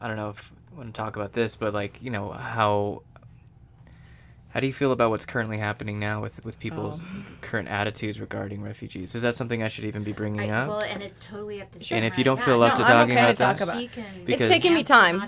I don't know if I want to talk about this, but like you know how how do you feel about what's currently happening now with with people's Oh. current attitudes regarding refugees? Is that something I should even be bringing I, up? well, and it's totally up to. And if you don't Yeah, feel up no, to I'm talking okay about to talk that- about- She it's taking me time.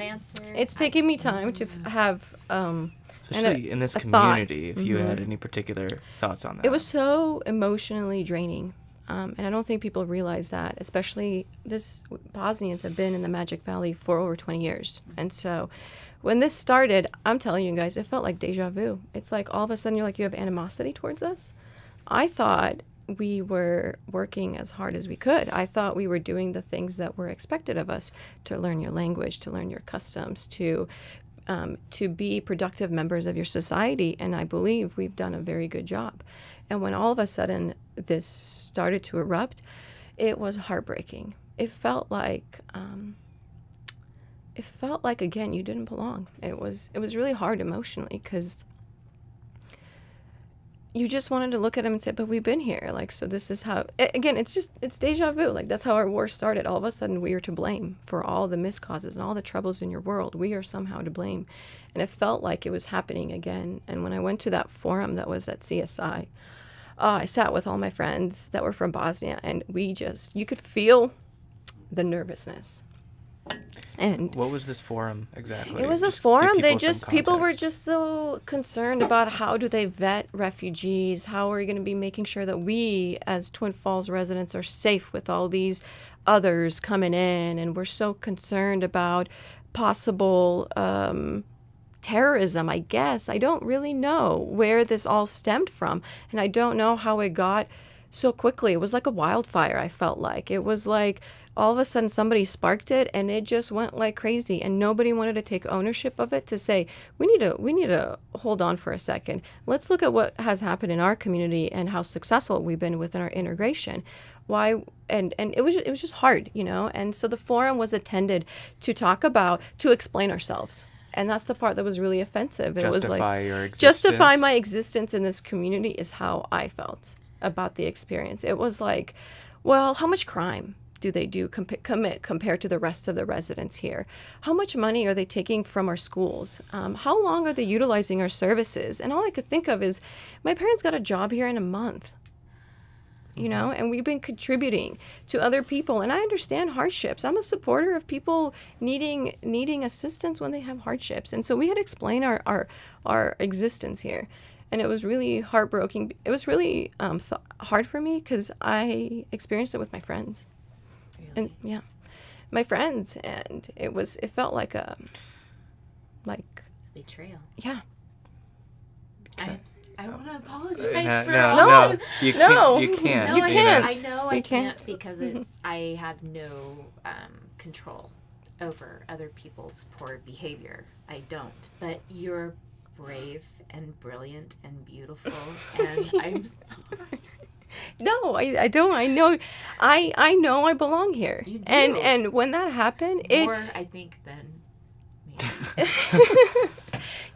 It's taking me time to have um, Especially a- in this a thought. community, if you had Mhm. any particular thoughts on that. It was so emotionally draining. Um, and I don't think people realize that, especially this Bosnians have been in the Magic Valley for over 20 years. And so when this started, I'm telling you guys, it felt like deja vu. It's like all of a sudden you're like, you have animosity towards us. I thought we were working as hard as we could. I thought we were doing the things that were expected of us to learn your language, to learn your customs, to um, to be productive members of your society. And I believe we've done a very good job. And when all of a sudden this started to erupt, it was heartbreaking. It felt like um, it felt like again you didn't belong. It was it was really hard emotionally because you just wanted to look at him and say, "But we've been here." Like, so this is how. Again, it's just it's deja vu. Like that's how our war started. All of a sudden, we are to blame for all the miscauses and all the troubles in your world. We are somehow to blame, and it felt like it was happening again. And when I went to that forum that was at CSI, oh, I sat with all my friends that were from Bosnia, and we just you could feel the nervousness. And what was this forum exactly? it was a Just give forum. They just people were just so concerned about how do they vet refugees? How are we going to be making sure that we, as Twin Falls residents, are safe with all these others coming in? And we're so concerned about possible um, terrorism. I guess I don't really know where this all stemmed from, and I don't know how it got so quickly. It was like a wildfire. I felt like. It was like all of a sudden somebody sparked it and it just went like crazy and nobody wanted to take ownership of it to say we need to we need to hold on for a second. Let's look at what has happened in our community and how successful we've been within our integration. Why and and it was it was just hard you know? And so the forum was attended to talk about to explain ourselves. And that's the part that was really offensive. It was like your justify my existence in this community is how i felt about the experience it was like well how much crime do they do comp- commit compared to the rest of the residents here? How much money are they taking from our schools? Um, how long are they utilizing our services? And all I could think of is, my parents got a job here in a month. You know, and we've been contributing to other people, and I understand hardships. I'm a supporter of people needing needing assistance when they have hardships, and so we had to explain our our, our existence here, and it was really heartbroken. It was really um, th- hard for me because I experienced it with my friends and yeah my friends and it was it felt like a like betrayal. yeah I, am s- I want to apologize Uh, for no, all no, you can't. You can't. No, You I, can't. I know I You can't, can't. because it's I have no um, control over other people's poor behavior. I don't. But you're brave and brilliant and beautiful, and I'm sorry. no I, I don't i know i i know i belong here You and do. and when that happened it More, I think, than.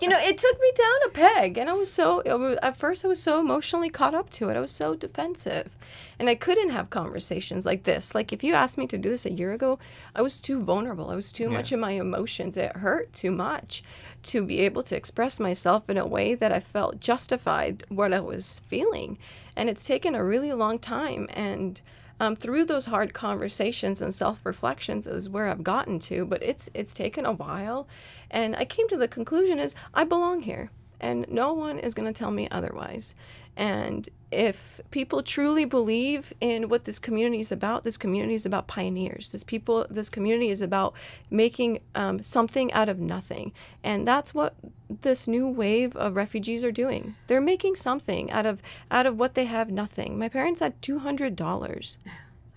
you know it took me down a peg and i was so was, at first i was so emotionally caught up to it. I was so defensive and i couldn't have conversations like this. Like if you asked me to do this a year ago i was too vulnerable. I was too much in my emotions. It hurt too much to be able to express myself in a way that i felt justified what i was feeling. And it's taken a really long time and um, through those hard conversations and self-reflections is where I've gotten to, but it's it's taken a while, and I came to the conclusion is I belong here, and no one is going to tell me otherwise. And if people truly believe in what this community is about, this community is about pioneers. This people, this community is about making um, something out of nothing, and that's what this new wave of refugees are doing. They're making something out of out of what they have nothing. My parents had two hundred dollars.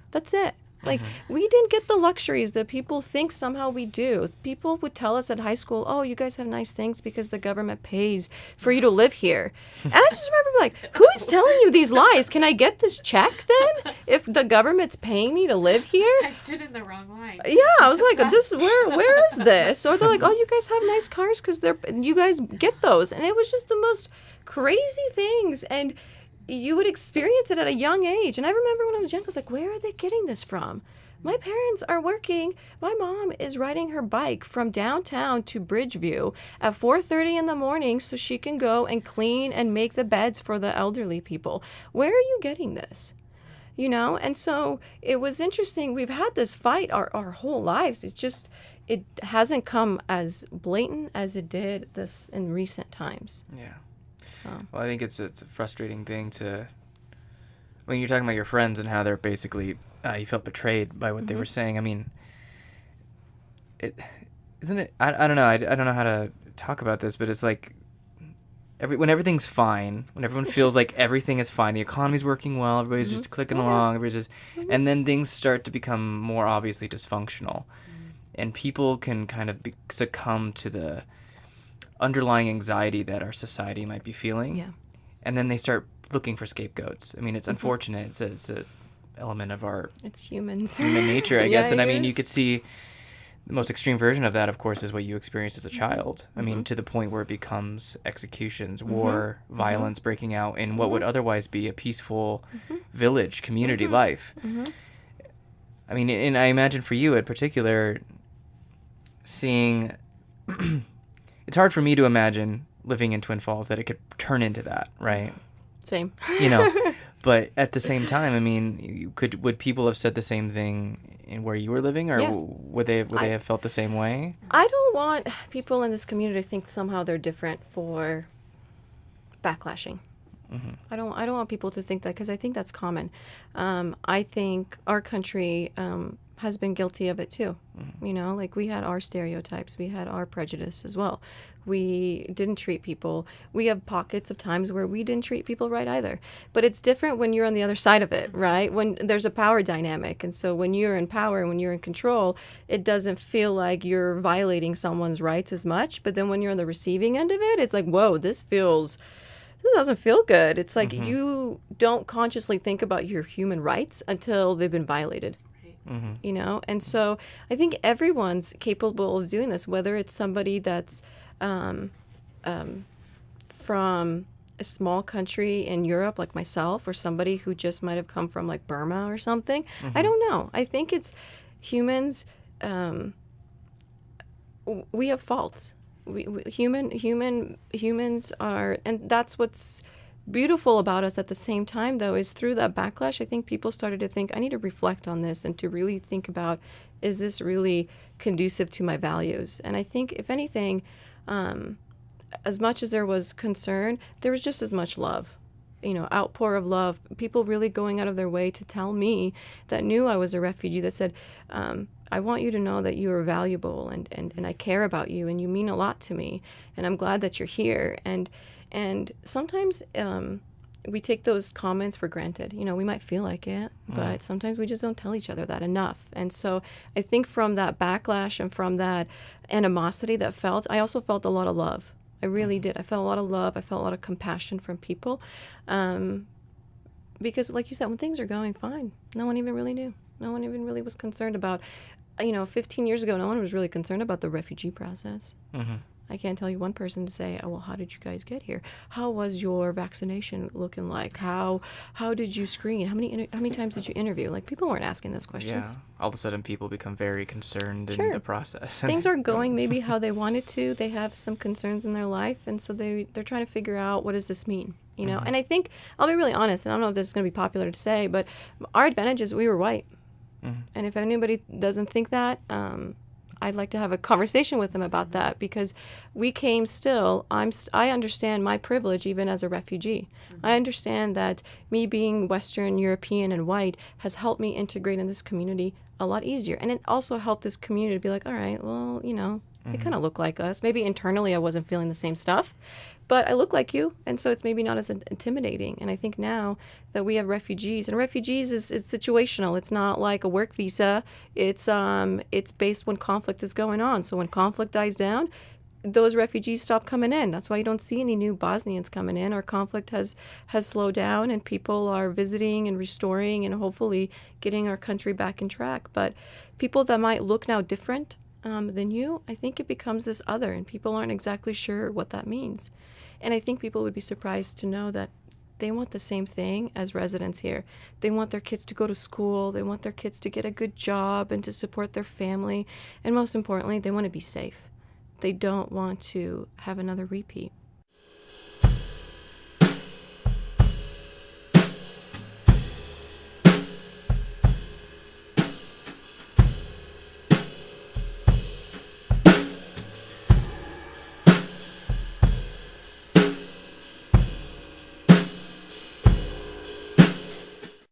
That's it. Like mm-hmm. we didn't get the luxuries that people think somehow we do. People would tell us at high school, "Oh, you guys have nice things because the government pays for you to live here." And I just remember like, "Who is telling you these lies? Can I get this check then if the government's paying me to live here?" I stood in the wrong line. Yeah, I was like, "This where where is this?" Or they're like, "Oh, you guys have nice cars because they're you guys get those," and it was just the most crazy things and you would experience it at a young age. And I remember when I was young, I was like, where are they getting this from? My parents are working. My mom is riding her bike from downtown to Bridgeview at 4:30 in the morning so she can go and clean and make the beds for the elderly people. Where are you getting this? You know, and so it was interesting. We've had this fight our, our whole lives. It's just it hasn't come as blatant as it did this in recent times. Yeah. So Well, I think it's a, it's a frustrating thing to. When you're talking about your friends and how they're basically, uh, you felt betrayed by what they mm-hmm. were saying. I mean, it isn't it. I, I don't know. I, I don't know how to talk about this, but it's like every when everything's fine, when everyone feels like everything is fine, the economy's working well, everybody's just mm-hmm. clicking mm-hmm. along, everybody's just, and then things start to become more obviously dysfunctional, and people can kind of be, succumb to the underlying anxiety that our society might be feeling yeah. and then they start looking for scapegoats. I mean, it's unfortunate. It's a, it's a element of our It's humans. human nature, I Yeah, guess. and I mean, you could see the most extreme version of that, of course, is what you experienced as Mm-hmm. a child. I mean, to the point where it becomes executions, Mm-hmm. war, violence breaking out in what would otherwise be a peaceful Mm-hmm. village community life. I mean, and I imagine for you in particular, seeing it's hard for me to imagine living in Twin Falls that it could turn into that, right? Same. you know but at the same time i mean you could would people have said the same thing in where you were living or Yeah. would they would they have felt the same way I don't want people in this community to think somehow they're different for backlashing. I don't. I don't want people to think that because I think that's common. Um, I think our country um, has been guilty of it too. Mm-hmm. You know, like we had our stereotypes, we had our prejudice as well. We didn't treat people. We have pockets of times where we didn't treat people right either. But it's different when you're on the other side of it, mm-hmm. right? When there's a power dynamic, and so when you're in power, when you're in control, it doesn't feel like you're violating someone's rights as much. But then when you're on the receiving end of it, it's like, whoa, this feels this doesn't feel good. It's like mm-hmm. you don't consciously think about your human rights until they've been violated. You know, and so I think everyone's capable of doing this, whether it's somebody that's um, um, from a small country in Europe, like myself, or somebody who just might have come from like Burma or something. I don't know. I think it's humans. Um, we have faults. We, we human human humans are, and that's what's beautiful about us at the same time though is through that backlash i think people started to think i need to reflect on this and to really think about is this really conducive to my values? And i think if anything um, as much as there was concern there was just as much love you know outpour of love people really going out of their way to tell me that knew i was a refugee that said um, i want you to know that you are valuable and, and, and i care about you and you mean a lot to me and i'm glad that you're here. And and sometimes um, we take those comments for granted. You know, we might feel like it, but sometimes we just don't tell each other that enough. And so I think from that backlash and from that animosity that felt, I also felt a lot of love. I really did. I felt a lot of love. I felt a lot of compassion from people. Um, because, like you said, when things are going fine, no one even really knew. No one even really was concerned about, you know, 15 years ago, no one was really concerned about the refugee process. I can't tell you one person to say, "Oh, well, how did you guys get here? How was your vaccination looking like? How how did you screen? How many how many times did you interview?" Like people weren't asking those questions. yeah all of a sudden people become very concerned in the process Things are going maybe how they wanted to. They have some concerns in their life, and so they they're trying to figure out what does this mean, you know. And I think I'll be really honest, and I don't know if this is going to be popular to say, but our advantage is we were white, and if anybody doesn't think that, um, I'd like to have a conversation with them about that because we came still. I'm st- I understand my privilege even as a refugee. I mm-hmm. understand that me being Western European and white has helped me integrate in this community a lot easier, and it also helped this community to be like, all right, well, you know, they mm-hmm. kind of look like us. Maybe internally I wasn't feeling the same stuff, but I look like you, and so it's maybe not as intimidating. And I think now that we have refugees, and refugees is, is situational. It's not like a work visa. It's um it's based when conflict is going on. So when conflict dies down, those refugees stop coming in. That's why you don't see any new Bosnians coming in. Our conflict has has slowed down, and people are visiting and restoring, and hopefully getting our country back in track. But people that might look now different um, than you, I think it becomes this other, and people aren't exactly sure what that means. And I think people would be surprised to know that they want the same thing as residents here. They want their kids to go to school, they want their kids to get a good job and to support their family, and most importantly, they want to be safe. They don't want to have another repeat.